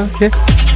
Okay.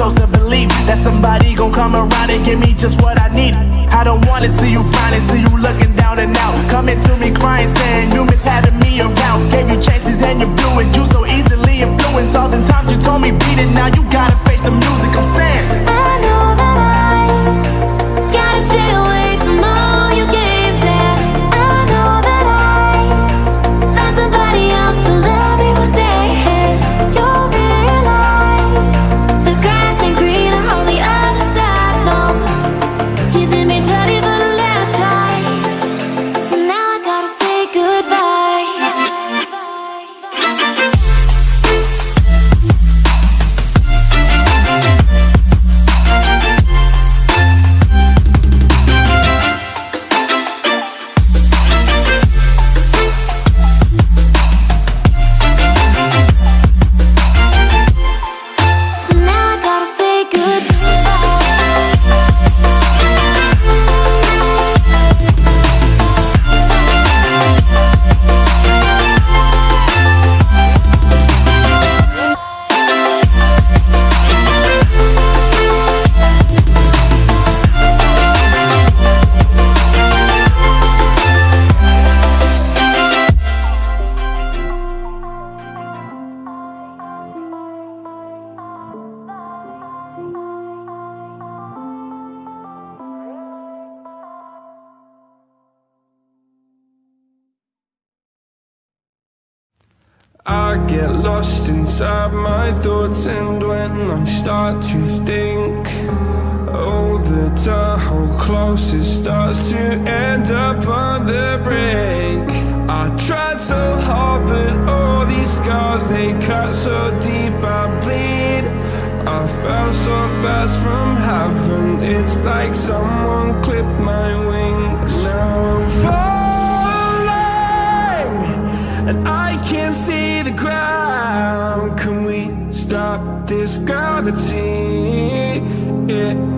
Chose to believe that somebody gon' come around and give me just what I need. I don't wanna see you finally see you looking down and out. Coming to me crying, saying you miss having me around. Gave you chances and you blew it, you so easily influenced. All the times you told me beat it, now you gotta face the music, I'm saying. Inside my thoughts and when I start to think Oh, the Tahoe closest starts to end up on the brink. I tried so hard but all these scars they cut so deep I bleed. I fell so fast from heaven It's like someone clipped my wings. Now I'm falling and I can't see the ground. This gravity? It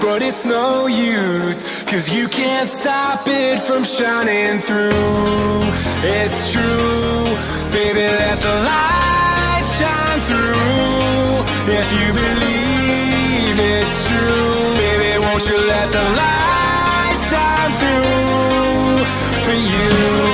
But it's no use Cause you can't stop it from shining through. It's true Baby, let the light shine through. If you believe it's true Baby, won't you let the light shine through For you?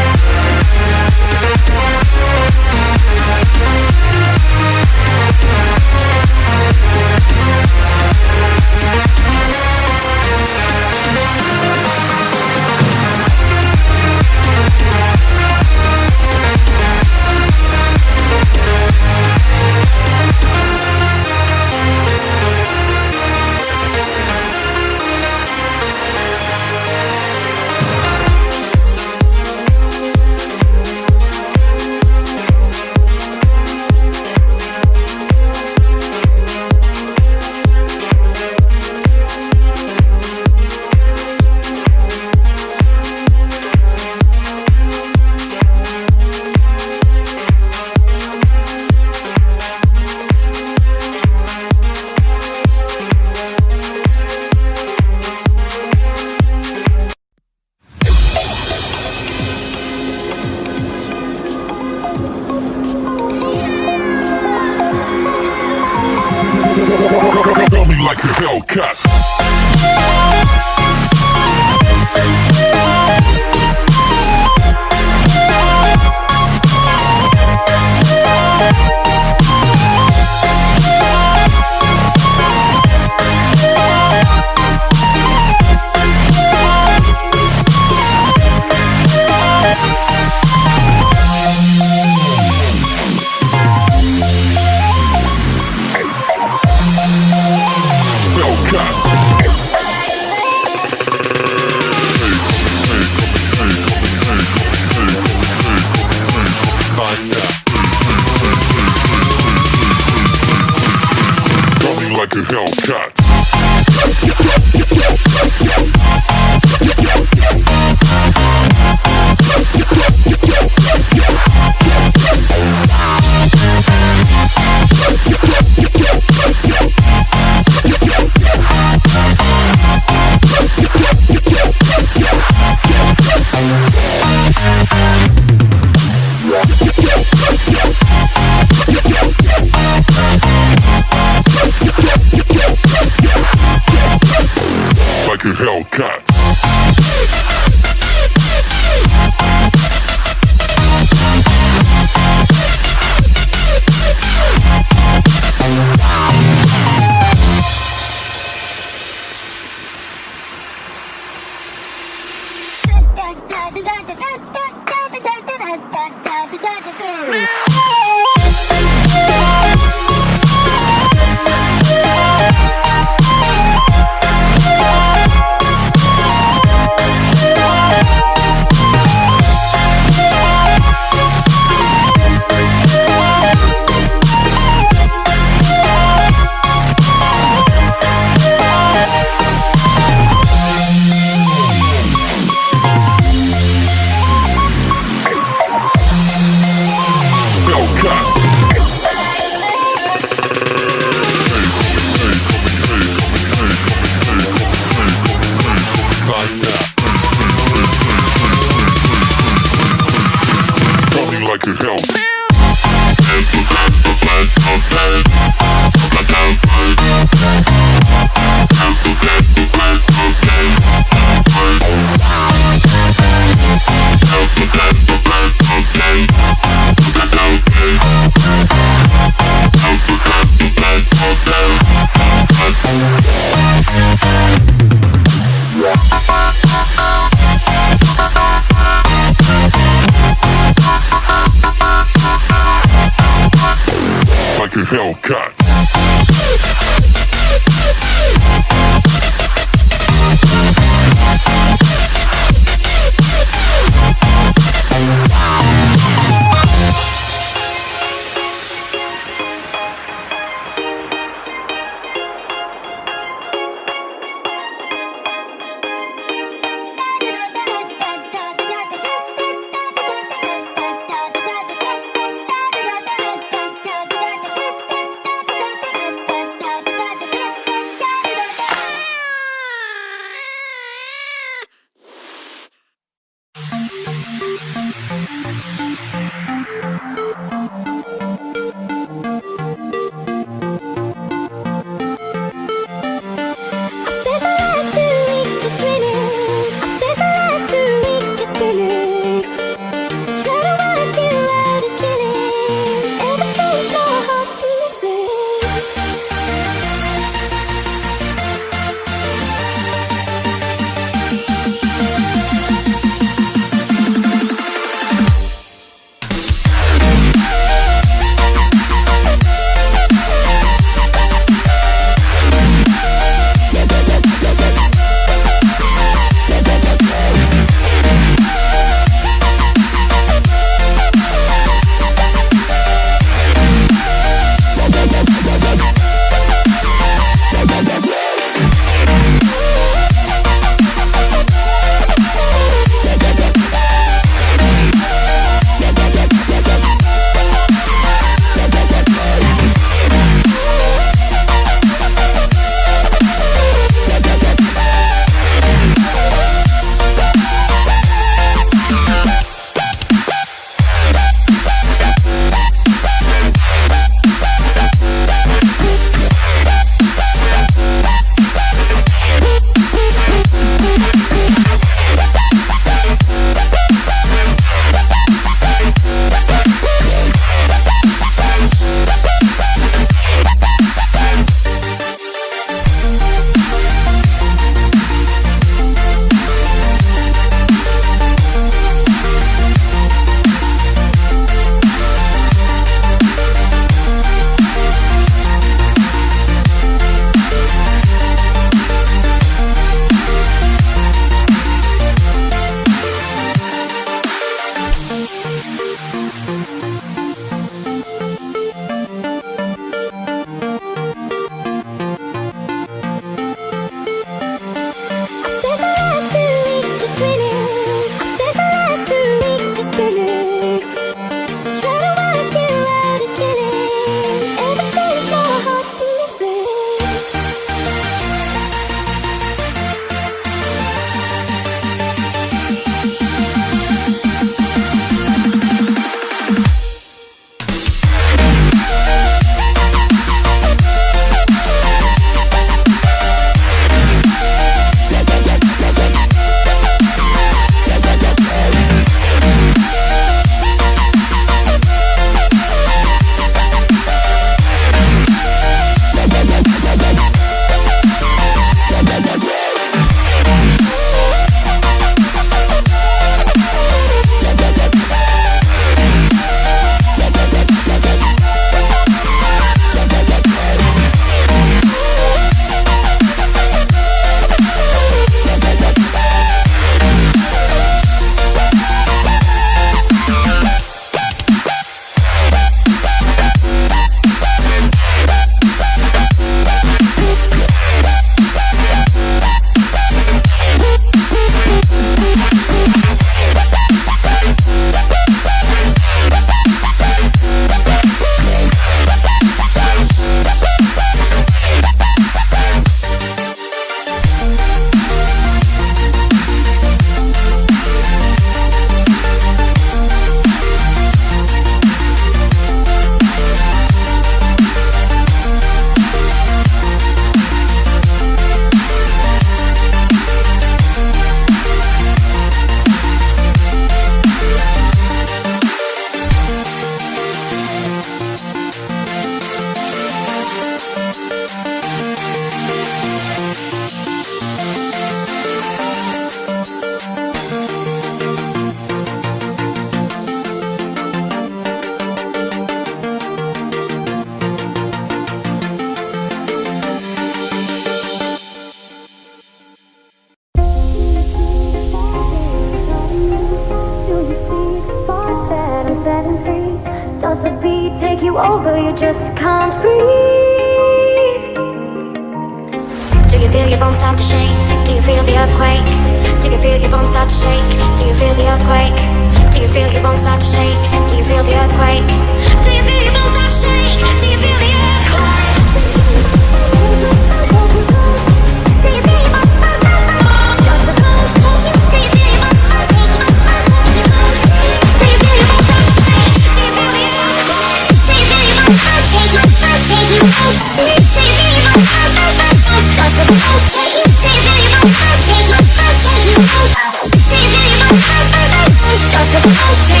I'll take